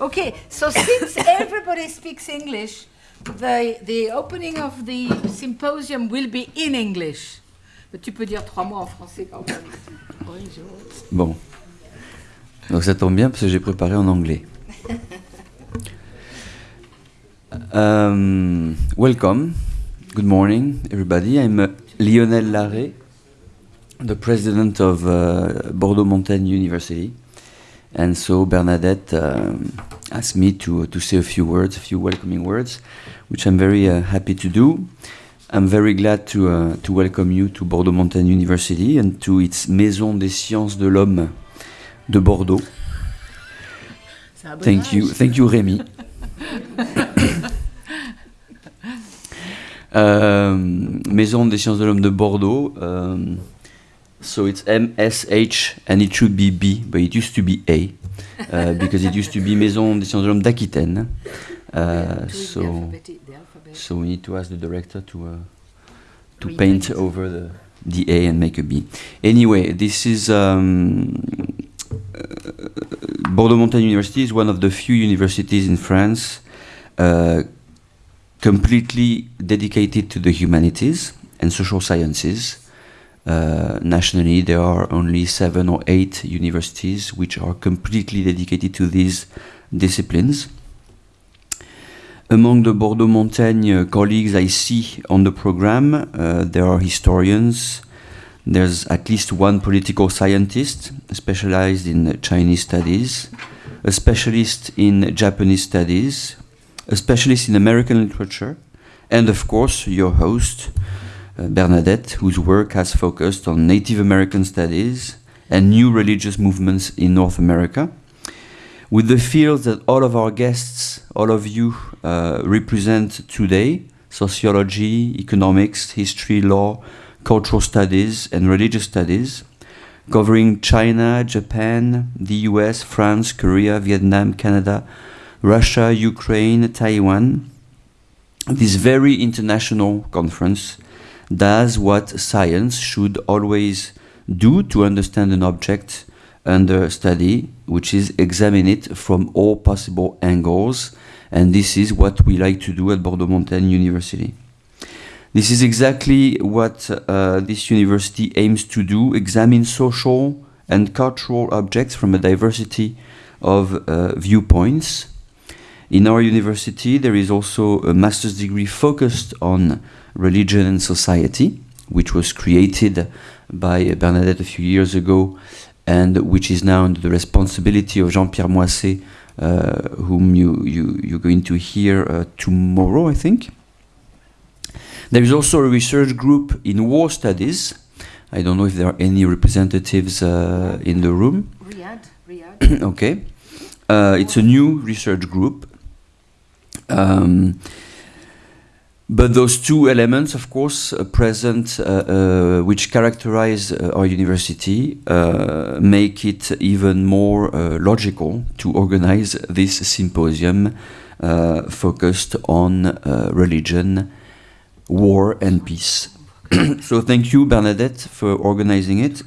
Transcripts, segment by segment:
okay, so since everybody speaks English, the, the opening of the symposium will be in English. Mais tu peux dire trois mots en français quand même. Bon. Donc ça tombe bien parce que j'ai préparé en anglais. Um, welcome. Good morning, everybody. I'm uh, Lionel Larrey, the president of uh, Bordeaux Montaigne University. And so Bernadette um, asked me to, to say a few words, a few welcoming words, which I'm very uh, happy to do. I'm very glad to, uh, to welcome you to Bordeaux Montaigne University and to its Maison des Sciences de l'Homme de Bordeaux. Thank you, thank you, Rémi. um, Maison des Sciences de l'Homme de Bordeaux. Um, so it's MSH and it should be B, but it used to be A uh, because it used to be Maison des Sciences de l'Homme d'Aquitaine. Uh, so, so we need to ask the director to uh, to paint over the the A and make a B. Anyway, this is um, Bordeaux Montaigne University is one of the few universities in France uh, completely dedicated to the humanities and social sciences. Uh, nationally, there are only seven or eight universities which are completely dedicated to these disciplines. Among the Bordeaux Montaigne colleagues I see on the program, uh, there are historians, there's at least one political scientist specialized in Chinese studies, a specialist in Japanese studies, a specialist in American literature, and of course your host, Bernadette, whose work has focused on Native American studies and new religious movements in North America. With the fields that all of our guests, all of you, uh, represent today sociology, economics, history, law, cultural studies, and religious studies, covering China, Japan, the US, France, Korea, Vietnam, Canada, Russia, Ukraine, Taiwan. This very international conference does what science should always do to understand an object under study, which is examine it from all possible angles. And this is what we like to do at Bordeaux Montaigne University. This is exactly what uh, this university aims to do examine social and cultural objects from a diversity of uh, viewpoints. In our university, there is also a master's degree focused on religion and society, which was created by Bernadette a few years ago and which is now under the responsibility of Jean-Pierre Moisset, uh, whom you, you, you're going to hear uh, tomorrow, I think. There is also a research group in war studies. I don't know if there are any representatives uh, in the room. Riyadh, Riyadh. okay. Uh, it's a new research group. Um, but those two elements, of course, uh, present, uh, uh, which characterize uh, our university, uh, make it even more uh, logical to organize this symposium focused on religion, war, and peace. so thank you, Bernadette, for organizing it.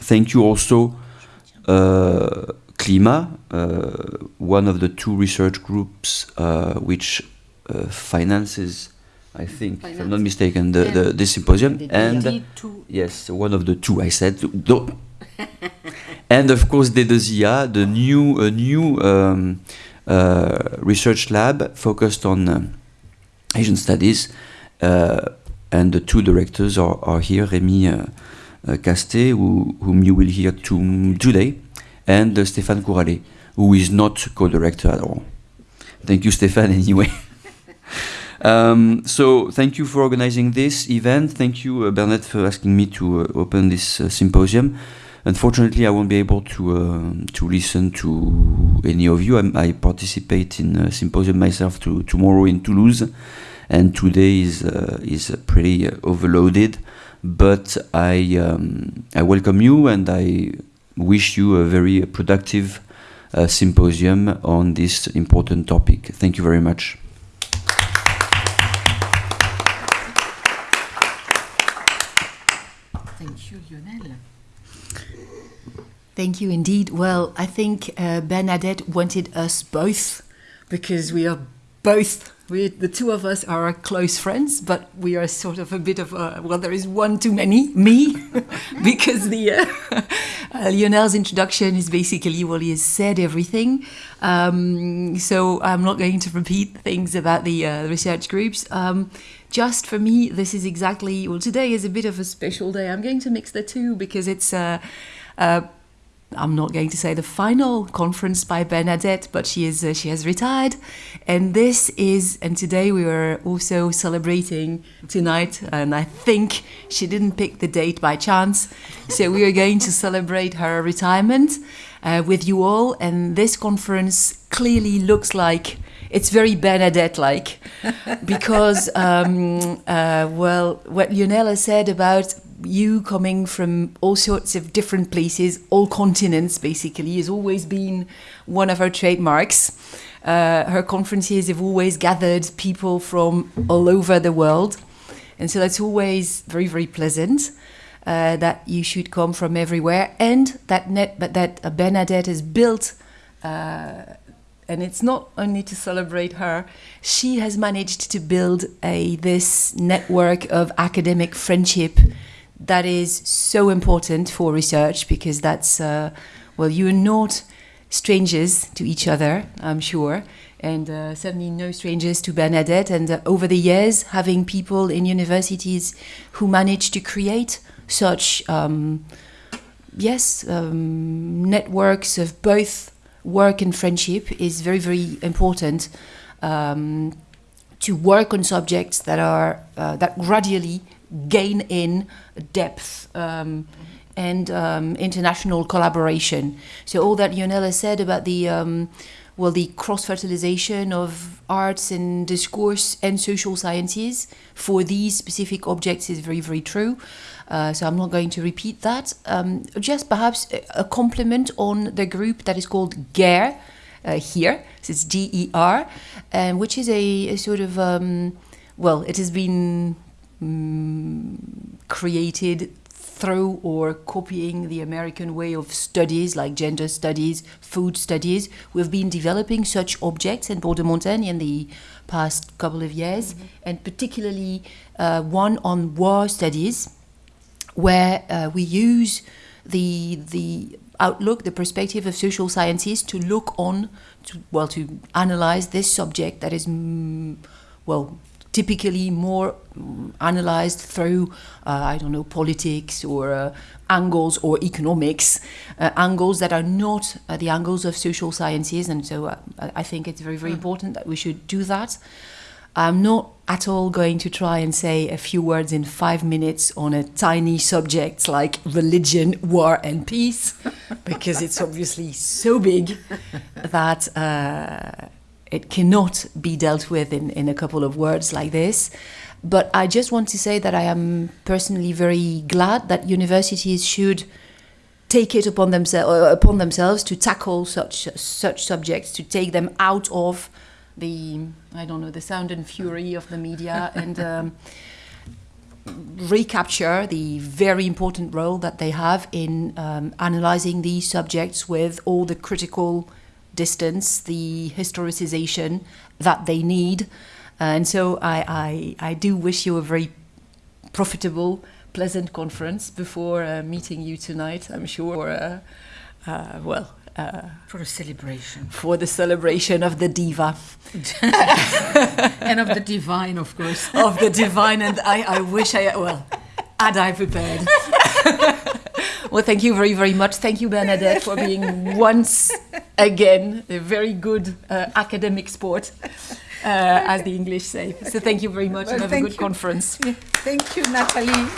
Thank you also, CLIMAS, one of the two research groups which finances I think, if I'm not mistaken, the, the, the symposium. And yes, one of the two I said. and of course, DEDESIA, the new, a new um, uh, research lab focused on um, Asian studies. Uh, and the two directors are, are here, Rémi uh, uh Castets, who, whom you will hear to, today, and uh, Stéphane Couralet, who is not co-director at all. Thank you, Stéphane, anyway. Um, so thank you for organizing this event. Thank you, uh, for asking me to uh, open this uh, symposium. Unfortunately, I won't be able to uh, to listen to any of you. I'm, i participate in a symposium myself to, tomorrow in Toulouse, and today is uh, is pretty uh, overloaded. But I um, I welcome you, and I wish you a very productive symposium on this important topic. Thank you very much. Thank you indeed. Well, I think uh, Bernadette wanted us both because we are both we the two of us are close friends, but we are sort of a bit of a well. There is one too many, me, because the uh, uh, Lionel's introduction is basically well, he has said everything. Um, so I'm not going to repeat things about the uh, research groups. Um, just for me, this is exactly well. Today is a bit of a special day. I'm going to mix the two because it's. Uh, uh, I'm not going to say the final conference by Bernadette, but she is uh, she has retired, and this is and today we were also celebrating tonight, and I think she didn't pick the date by chance, so we are going to celebrate her retirement uh, with you all, and this conference clearly looks like it's very Bernadette like because um, uh, well what Lionel said about you coming from all sorts of different places, all continents basically, has always been one of her trademarks. Uh, her conferences have always gathered people from all over the world. And so that's always very, very pleasant. Uh, that you should come from everywhere, and that net, but that Bernadette has built uh, and it's not only to celebrate her she has managed to build a this network of academic friendship that is so important for research because that's uh, well you're not strangers to each other i'm sure and uh, certainly no strangers to bernadette. And uh, over the years having people in universities who manage to create such um, yes um, networks of both work and friendship is very very important um, to work on subjects that are uh, that gradually gain in depth um, and um, international collaboration. So all that Lionel said about the um, well, the cross fertilization of arts and discourse and social sciences for these specific objects is very, very true. Uh, so I'm not going to repeat that. Um, just perhaps a compliment on the group that is called GER uh, here. So it's G E R, um, which is a, a sort of um, well, it has been mm, created through or copying the American way of studies like gender studies, food studies. We've been developing such objects in Bordeaux-Montaigne in the past couple of years, mm-hmm. and particularly uh, one on war studies, where uh, we use the the outlook, the perspective of social sciences to look on, to, well, to analyze this subject that is, mm, well, typically more um, analyzed through, uh, I don't know, politics or uh, angles or economics, uh, angles that are not uh, the angles of social sciences. And so uh, I think it's very, very hmm. important that we should do that. I'm not at all going to try and say a few words in five minutes on a tiny subject like religion, war, and peace, because it's obviously so big that uh, it cannot be dealt with in, in a couple of words like this. But I just want to say that I am personally very glad that universities should take it upon, themselves uh, upon themselves to tackle such such subjects, to take them out of the I don't know the sound and fury of the media and um, recapture the very important role that they have in um, analyzing these subjects with all the critical distance, the historicization that they need. And so I, I, I do wish you a very profitable, pleasant conference before uh, meeting you tonight, I'm sure. Uh, uh, well, uh, for a celebration. For the celebration of the diva. and of the divine, of course. of the divine, and I, I wish I, well, had I prepared. well, thank you very, very much. Thank you, Bernadette, for being once again a very good uh, academic sport, uh, as the English say. So thank you very much well, and have a good you. conference. Yeah. Thank you, Nathalie.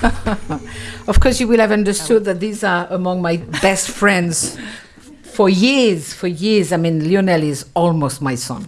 of course, you will have understood that these are among my best friends for years. For years, I mean, Lionel is almost my son.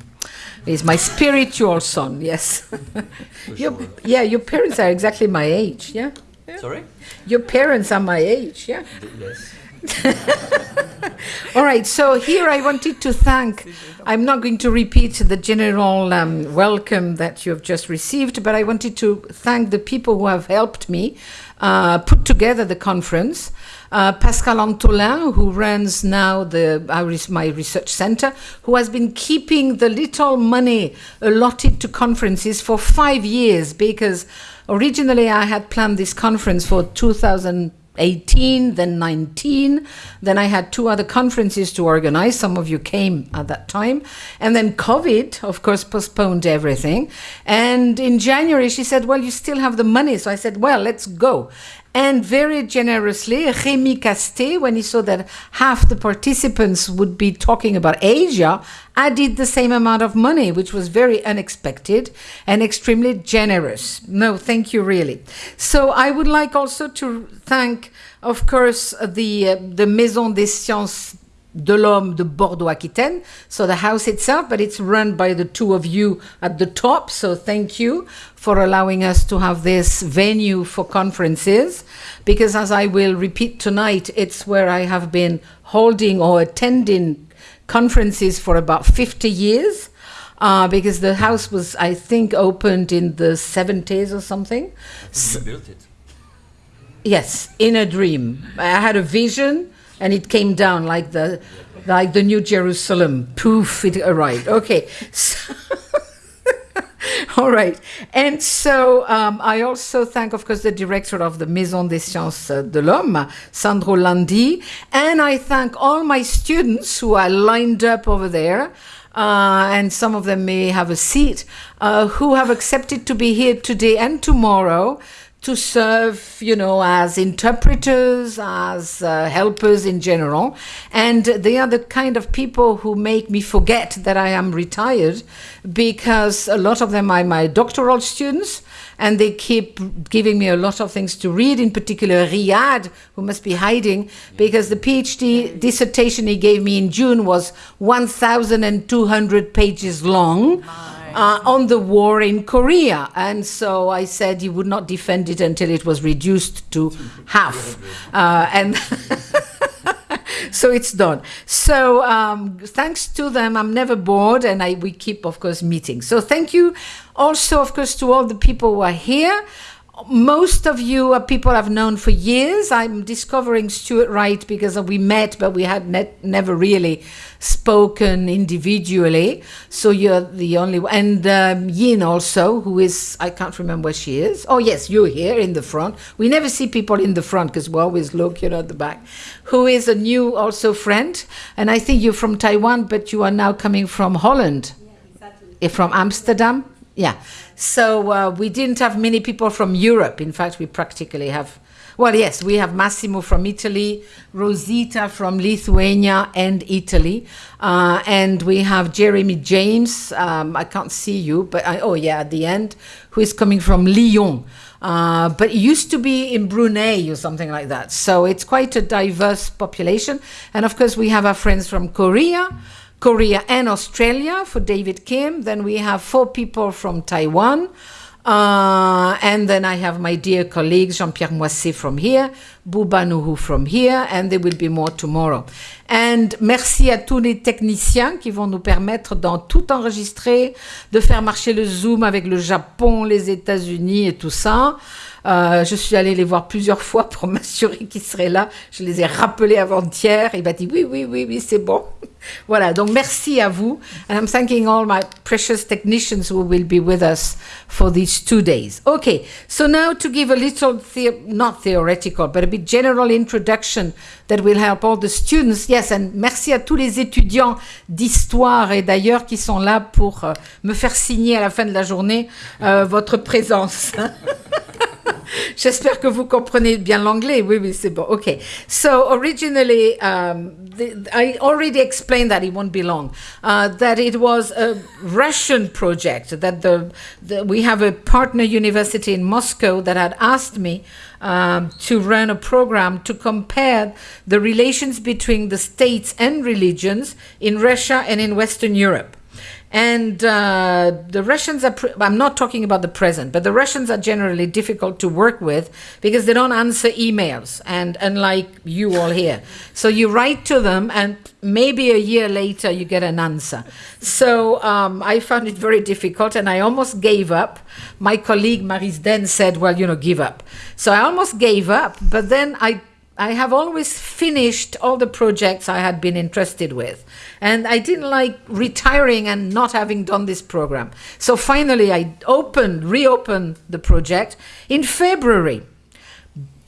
He's my spiritual son. Yes. your, sure. Yeah, your parents are exactly my age. Yeah. Sorry. Your parents are my age. Yeah. Yes. All right, so here I wanted to thank, I'm not going to repeat the general um, welcome that you have just received, but I wanted to thank the people who have helped me uh, put together the conference. Uh, Pascale Antolin, who runs now the our, my research center, who has been keeping the little money allotted to conferences for five years because originally I had planned this conference for 2018, then 19. Then I had two other conferences to organize. Some of you came at that time. And then COVID, of course, postponed everything. And in January, she said, Well, you still have the money. So I said, Well, let's go. And very generously, Rémi Castets, when he saw that half the participants would be talking about Asia, added the same amount of money, which was very unexpected and extremely generous. No, thank you, really. So I would like also to thank, of course, the, uh, the Maison des Sciences de l'Homme de Bordeaux-Aquitaine, so the house itself, but it's run by the two of you at the top. So thank you for allowing us to have this venue for conferences, because as I will repeat tonight, it's where I have been holding or attending conferences for about 50 years. Uh, because the house was, I think, opened in the 70s or something. You built it. Yes, in a dream. I had a vision and it came down like the like the new Jerusalem. Poof, it arrived. Okay. So All right. And so um, I also thank, of course, the director of the Maison des Sciences de l'Homme, Sandro Landi. And I thank all my students who are lined up over there. Uh, and some of them may have a seat, uh, who have accepted to be here today and tomorrow to serve, you know, as interpreters, as uh, helpers in general. And they are the kind of people who make me forget that I am retired because a lot of them are my doctoral students and they keep giving me a lot of things to read, in particular Riyad, who must be hiding because the PhD dissertation he gave me in June was 1,200 pages long uh, on the war in Korea. And so I said he would not defend it until it was reduced to half. Uh, and so it's done. So um, thanks to them, I'm never bored, and I, we keep, of course, meeting. So thank you also, of course, to all the people who are here most of you are people I've known for years. I'm discovering Stuart Wright because we met, but we had net, never really spoken individually. So you're the only one. And um, Yin also, who is, I can't remember where she is. Oh, yes, you're here in the front. We never see people in the front because we always look, you know, at the back. Who is a new also friend. And I think you're from Taiwan, but you are now coming from Holland. Yeah, exactly. From Amsterdam. Yeah. So uh, we didn't have many people from Europe. In fact, we practically have, well, yes, we have Massimo from Italy, Rosita from Lithuania and Italy. Uh, and we have Jeremy James. Um, I can't see you, but I, oh, yeah, at the end, who is coming from Lyon. Uh, but it used to be in Brunei or something like that. So it's quite a diverse population. And of course, we have our friends from Korea. Korea and Australia for David Kim. Then we have four people from Taiwan. Uh, and then I have my dear colleague Jean-Pierre Moisset from here, Bouba Nuhu from here, and there will be more tomorrow. And merci à tous les techniciens qui vont nous permettre dans tout enregistrer, de faire marcher le Zoom avec le Japon, les États-Unis et tout ça. Euh, je suis allée les voir plusieurs fois pour m'assurer qu'ils seraient là. Je les ai rappelés avant-hier. Il m'a dit oui, oui, oui, oui, c'est bon. voilà, donc merci à vous. And I'm thanking all my precious technicians who will be with us for these two days. Okay, so now to give a little, the not theoretical, but a bit general introduction that will help all the students. Yes, and merci à tous les étudiants d'histoire et d'ailleurs qui sont là pour euh, me faire signer à la fin de la journée euh, votre présence. J'espère que vous comprenez bien l'anglais. Oui, oui, c'est bon. Okay. So originally, um, the, I already explained that it won't be long. Uh, that it was a Russian project. That the, the, we have a partner university in Moscow that had asked me um, to run a program to compare the relations between the states and religions in Russia and in Western Europe. And uh, the Russians are, I'm not talking about the present, but the Russians are generally difficult to work with because they don't answer emails, and unlike you all here. So you write to them, and maybe a year later you get an answer. So um, I found it very difficult, and I almost gave up. My colleague Maris Den said, Well, you know, give up. So I almost gave up, but then I I have always finished all the projects I had been interested with. And I didn't like retiring and not having done this program. So finally, I opened, reopened the project in February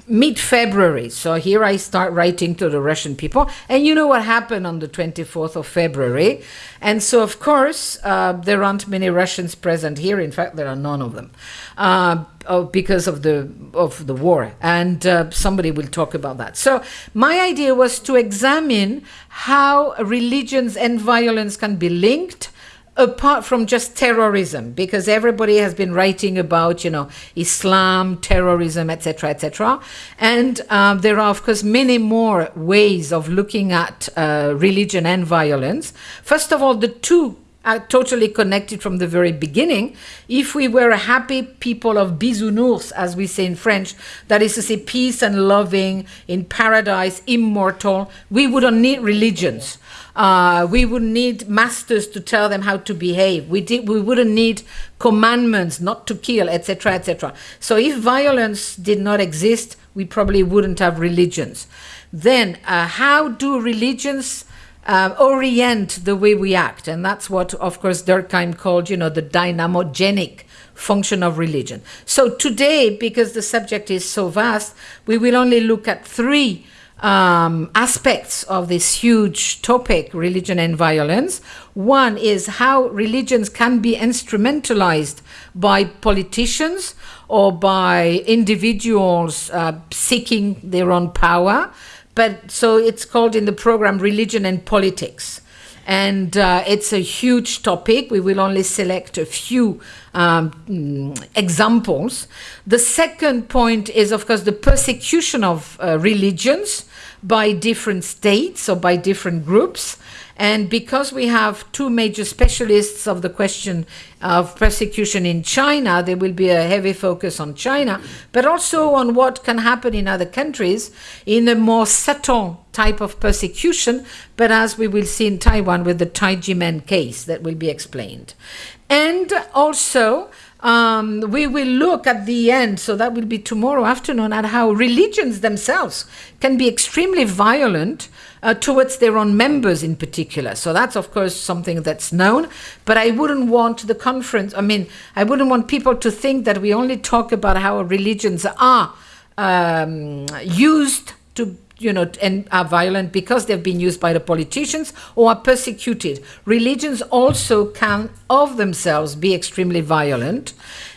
mid February. So here I start writing to the Russian people. And you know what happened on the 24th of February. And so, of course, uh, there aren't many Russians present here. In fact, there are none of them. Uh, oh, because of the of the war, and uh, somebody will talk about that. So my idea was to examine how religions and violence can be linked, apart from just terrorism because everybody has been writing about you know islam terrorism etc etc and um, there are of course many more ways of looking at uh, religion and violence first of all the two are totally connected from the very beginning. If we were a happy people of bisounours, as we say in French, that is to say peace and loving, in paradise, immortal, we wouldn't need religions. Uh, we would need masters to tell them how to behave. We did, we wouldn't need commandments not to kill, etc., etc. So if violence did not exist, we probably wouldn't have religions. Then, uh, how do religions uh, orient the way we act? And that's what, of course, Durkheim called, you know, the dynamogenic function of religion. So today, because the subject is so vast, we will only look at three um, aspects of this huge topic, religion and violence. One is how religions can be instrumentalized by politicians or by individuals uh, seeking their own power. But so it's called in the program Religion and Politics. And uh, it's a huge topic. We will only select a few um, examples. The second point is, of course, the persecution of uh, religions by different states or by different groups. And because we have two major specialists of the question of persecution in China, there will be a heavy focus on China, but also on what can happen in other countries in a more subtle type of persecution, but as we will see in Taiwan with the Tai Ji Men case that will be explained. And also, um, we will look at the end, so that will be tomorrow afternoon, at how religions themselves can be extremely violent uh, towards their own members in particular. So that's, of course, something that's known. But I wouldn't want the conference, I mean, I wouldn't want people to think that we only talk about how religions are um, used to you know, and are violent because they've been used by the politicians or are persecuted. Religions also can, of themselves, be extremely violent.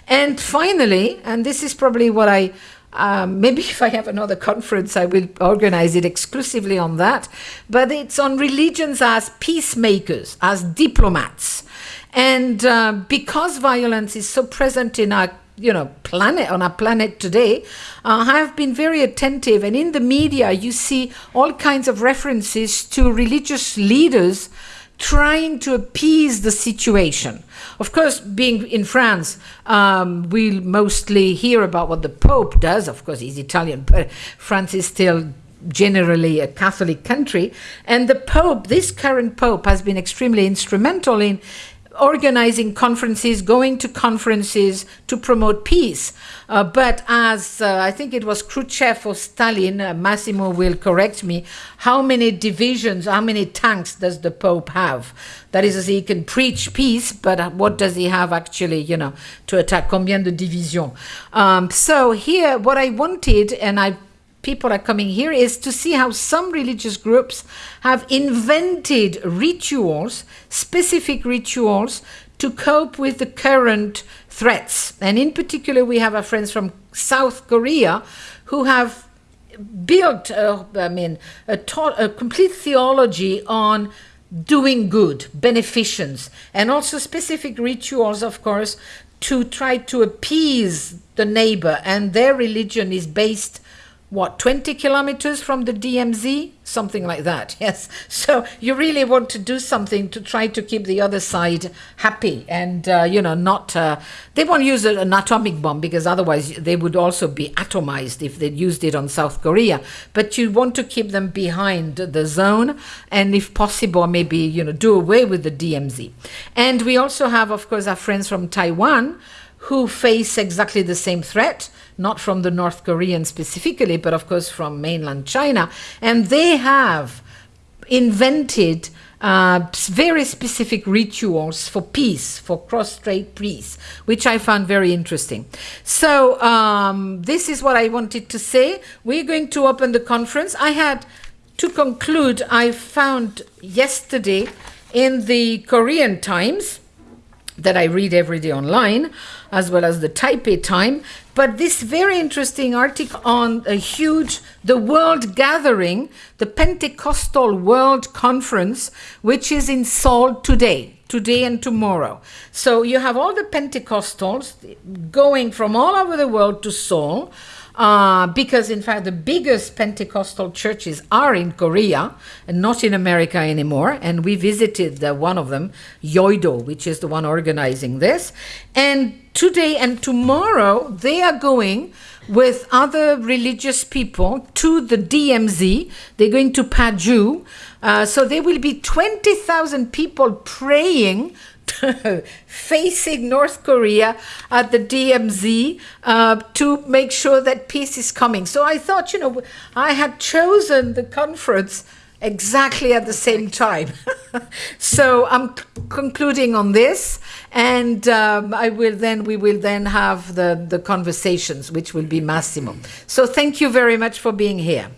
And finally, and this is probably what I um, maybe if I have another conference, I will organize it exclusively on that. But it's on religions as peacemakers, as diplomats. And uh, because violence is so present in our you know planet on our planet today uh, have been very attentive. And in the media you see all kinds of references to religious leaders trying to appease the situation. Of course being in france um, we mostly hear about what the pope does. Of course he's italian but france is still generally a Catholic country. And the Pope, this current Pope, has been extremely instrumental in organizing conferences, going to conferences to promote peace. Uh, but as uh, I think it was Khrushchev or Stalin, uh, Massimo will correct me, how many divisions, how many tanks does the Pope have? That is, he can preach peace, but what does he have actually, you know, to attack? Combien de divisions? Um, so here, what I wanted, and I people are coming here is to see how some religious groups have invented rituals, specific rituals, to cope with the current threats. And in particular, we have our friends from South Korea who have built, uh, I mean, a, a complete theology on doing good, beneficence, and also specific rituals, of course, to try to appease the neighbor. And their religion is based what 20 kilometers from the DMZ something like that yes. So you really want to do something to try to keep the other side happy and uh, you know not uh, they won't use an atomic bomb because otherwise they would also be atomized if they used it on South Korea. But you want to keep them behind the zone and if possible maybe you know do away with the DMZ and we also have of course our friends from Taiwan who face exactly the same threat not from the North Korean specifically, but of course from mainland China. And they have invented uh, very specific rituals for peace, for cross-strait peace, which I found very interesting. So um, this is what I wanted to say. We're going to open the conference. I had, to conclude, I found yesterday in the Korean Times, that I read every day online, as well as the Taipei Time. But this very interesting article on a huge, the World Gathering, the Pentecostal World Conference, which is in Seoul today, today and tomorrow. So you have all the Pentecostals going from all over the world to Seoul uh, because in fact the biggest Pentecostal churches are in Korea and not in America anymore. And we visited the, one of them, Yoido, which is the one organizing this. And today and tomorrow they are going with other religious people to the DMZ. They're going to Paju. Uh, so there will be 20,000 people praying facing North Korea at the DMZ uh, to make sure that peace is coming. So I thought, you know, I had chosen the conference exactly at the same time. so I'm concluding on this, and um, I will then we will then have the the conversations, which will be Massimo. So thank you very much for being here.